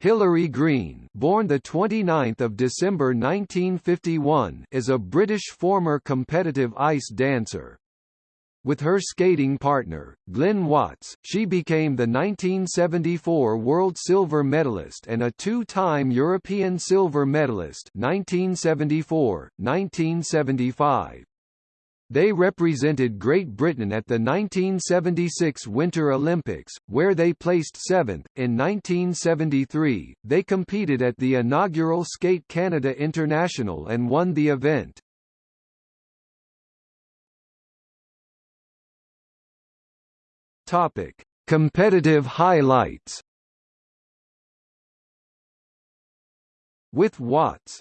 Hilary Green, born the 29th of December 1951, is a British former competitive ice dancer. With her skating partner, Glyn Watts, she became the 1974 World Silver Medalist and a two-time European Silver Medalist 1974, 1975. They represented Great Britain at the 1976 Winter Olympics, where they placed seventh. In 1973, they competed at the inaugural Skate Canada International and won the event. Topic: Competitive highlights. With Watts,